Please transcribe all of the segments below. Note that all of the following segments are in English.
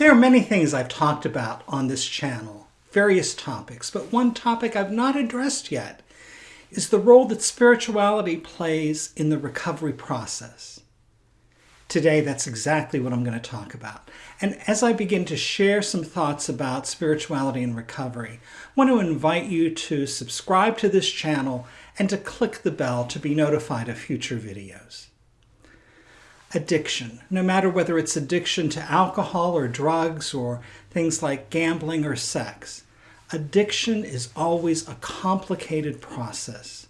There are many things I've talked about on this channel, various topics, but one topic I've not addressed yet is the role that spirituality plays in the recovery process. Today, that's exactly what I'm going to talk about. And as I begin to share some thoughts about spirituality and recovery, I want to invite you to subscribe to this channel and to click the bell to be notified of future videos addiction, no matter whether it's addiction to alcohol or drugs or things like gambling or sex. Addiction is always a complicated process.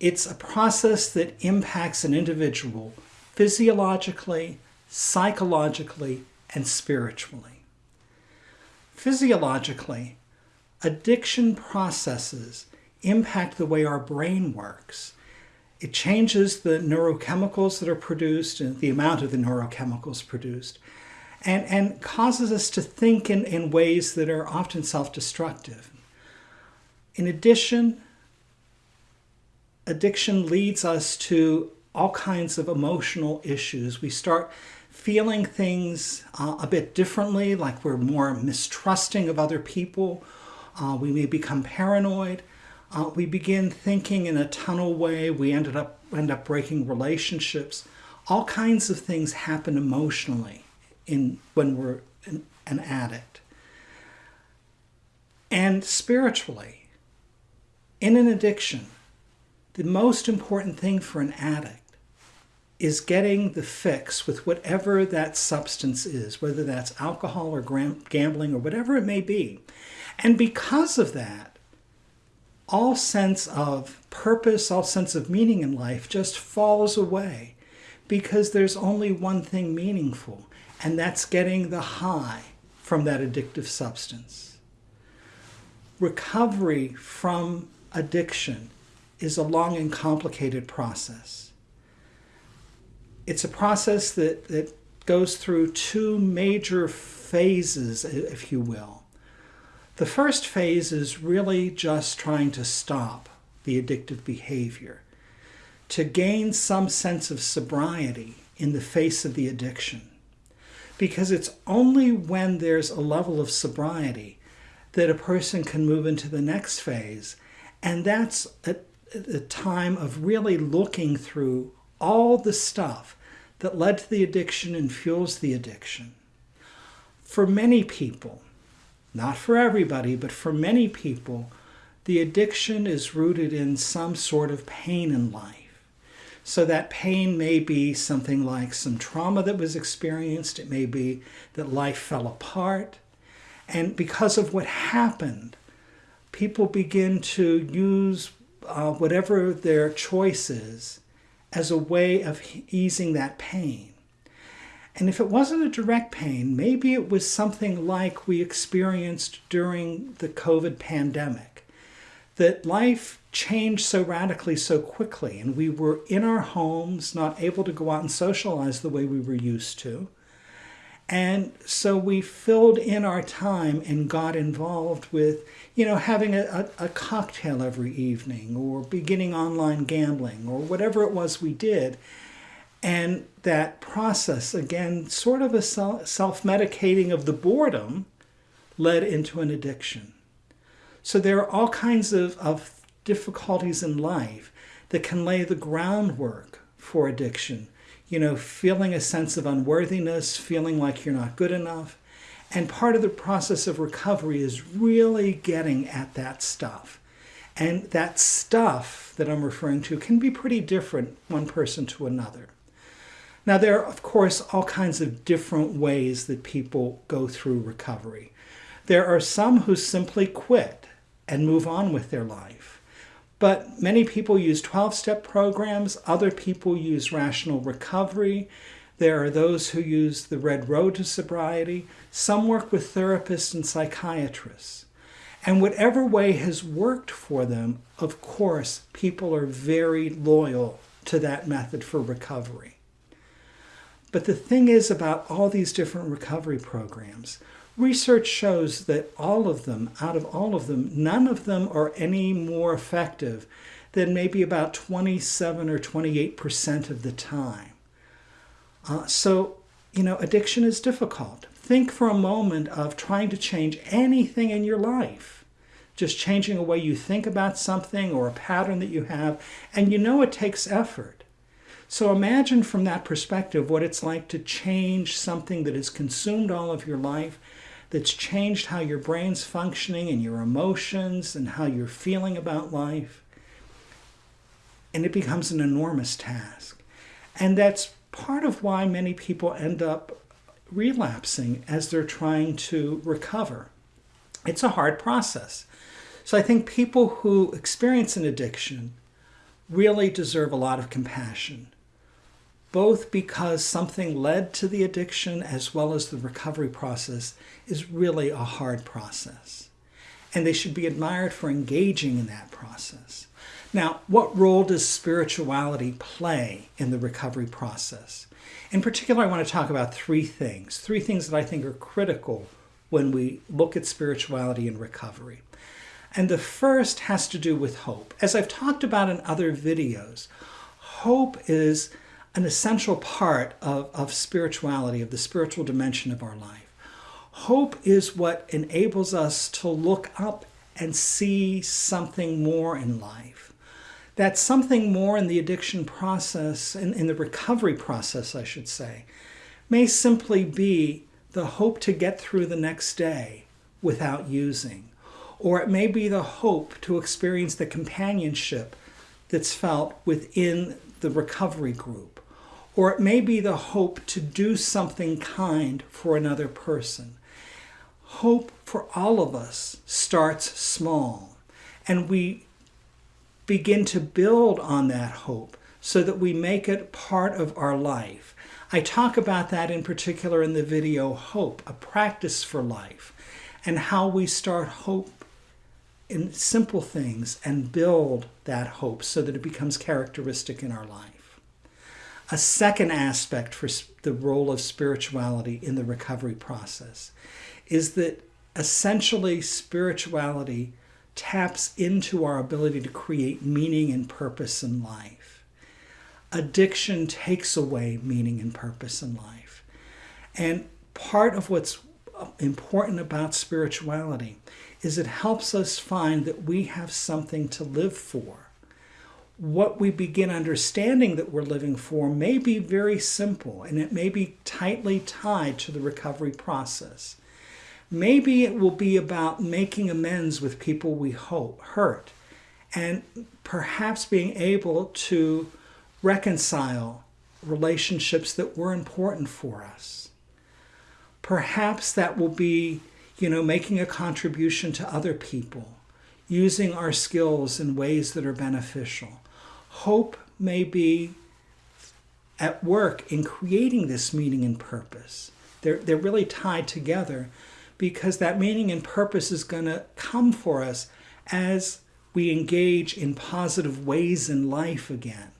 It's a process that impacts an individual physiologically, psychologically, and spiritually. Physiologically, addiction processes impact the way our brain works it changes the neurochemicals that are produced and the amount of the neurochemicals produced and, and causes us to think in, in ways that are often self-destructive. In addition, addiction leads us to all kinds of emotional issues. We start feeling things uh, a bit differently, like we're more mistrusting of other people. Uh, we may become paranoid uh, we begin thinking in a tunnel way. We ended up end up breaking relationships. All kinds of things happen emotionally in when we're an, an addict. And spiritually, in an addiction, the most important thing for an addict is getting the fix with whatever that substance is, whether that's alcohol or gambling or whatever it may be. And because of that, all sense of purpose, all sense of meaning in life just falls away because there's only one thing meaningful, and that's getting the high from that addictive substance. Recovery from addiction is a long and complicated process. It's a process that, that goes through two major phases, if you will. The first phase is really just trying to stop the addictive behavior, to gain some sense of sobriety in the face of the addiction. Because it's only when there's a level of sobriety that a person can move into the next phase. And that's a, a time of really looking through all the stuff that led to the addiction and fuels the addiction. For many people, not for everybody, but for many people, the addiction is rooted in some sort of pain in life. So that pain may be something like some trauma that was experienced. It may be that life fell apart. And because of what happened, people begin to use uh, whatever their choice is as a way of easing that pain. And if it wasn't a direct pain, maybe it was something like we experienced during the COVID pandemic. That life changed so radically so quickly, and we were in our homes, not able to go out and socialize the way we were used to. And so we filled in our time and got involved with, you know, having a, a, a, cocktail every evening or beginning online gambling or whatever it was we did. And that process, again, sort of a self-medicating of the boredom, led into an addiction. So there are all kinds of, of difficulties in life that can lay the groundwork for addiction. You know, feeling a sense of unworthiness, feeling like you're not good enough. And part of the process of recovery is really getting at that stuff. And that stuff that I'm referring to can be pretty different one person to another. Now, there are, of course, all kinds of different ways that people go through recovery. There are some who simply quit and move on with their life. But many people use 12-step programs. Other people use rational recovery. There are those who use the red road to sobriety. Some work with therapists and psychiatrists. And whatever way has worked for them, of course, people are very loyal to that method for recovery. But the thing is about all these different recovery programs, research shows that all of them, out of all of them, none of them are any more effective than maybe about 27 or 28% of the time. Uh, so, you know, addiction is difficult. think for a moment of trying to change anything in your life. Just changing a way you think about something or a pattern that you have, and you know it takes effort. So imagine from that perspective what it's like to change something that has consumed all of your life, that's changed how your brain's functioning and your emotions and how you're feeling about life. And it becomes an enormous task. And that's part of why many people end up relapsing as they're trying to recover. It's a hard process. So I think people who experience an addiction really deserve a lot of compassion, both because something led to the addiction as well as the recovery process is really a hard process. And they should be admired for engaging in that process. Now, what role does spirituality play in the recovery process? In particular, I want to talk about three things, three things that I think are critical when we look at spirituality and recovery. And the first has to do with hope. As I've talked about in other videos, hope is an essential part of, of spirituality, of the spiritual dimension of our life. Hope is what enables us to look up and see something more in life that something more in the addiction process, in, in the recovery process, I should say, may simply be the hope to get through the next day without using. Or it may be the hope to experience the companionship that's felt within the recovery group. Or it may be the hope to do something kind for another person. Hope for all of us starts small. And we begin to build on that hope so that we make it part of our life. I talk about that in particular in the video Hope, a practice for life, and how we start hope in simple things and build that hope so that it becomes characteristic in our life. A second aspect for the role of spirituality in the recovery process is that essentially spirituality taps into our ability to create meaning and purpose in life. Addiction takes away meaning and purpose in life. And part of what's uh, important about spirituality is it helps us find that we have something to live for. What we begin understanding that we're living for may be very simple and it may be tightly tied to the recovery process. Maybe it will be about making amends with people we hope, hurt and perhaps being able to reconcile relationships that were important for us. Perhaps that will be, you know, making a contribution to other people, using our skills in ways that are beneficial. Hope may be at work in creating this meaning and purpose. They're, they're really tied together because that meaning and purpose is going to come for us as we engage in positive ways in life again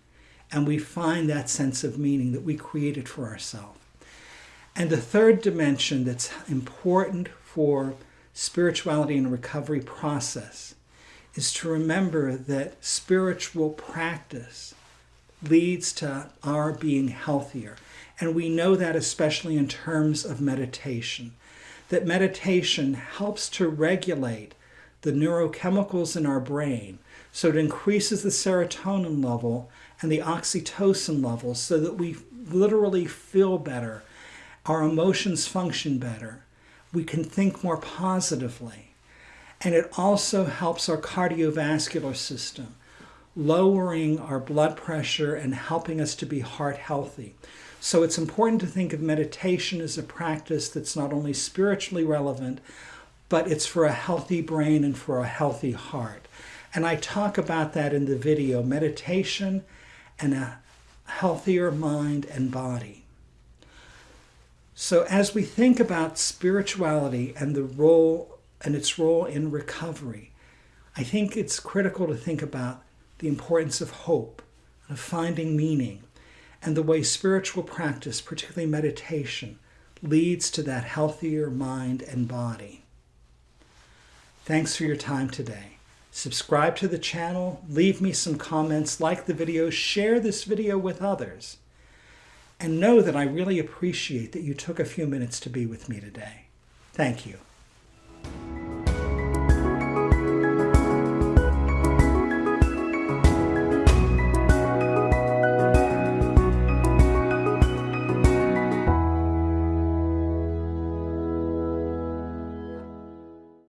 and we find that sense of meaning that we created for ourselves. And the third dimension that's important for spirituality and recovery process is to remember that spiritual practice leads to our being healthier. And we know that especially in terms of meditation that meditation helps to regulate the neurochemicals in our brain. So it increases the serotonin level and the oxytocin level so that we literally feel better. Our emotions function better. We can think more positively. And it also helps our cardiovascular system, lowering our blood pressure and helping us to be heart healthy. So it's important to think of meditation as a practice that's not only spiritually relevant, but it's for a healthy brain and for a healthy heart. And I talk about that in the video meditation and a healthier mind and body. So, as we think about spirituality and the role and its role in recovery, I think it's critical to think about the importance of hope, of finding meaning, and the way spiritual practice, particularly meditation, leads to that healthier mind and body. Thanks for your time today. Subscribe to the channel, leave me some comments, like the video, share this video with others. and know that I really appreciate that you took a few minutes to be with me today. Thank you.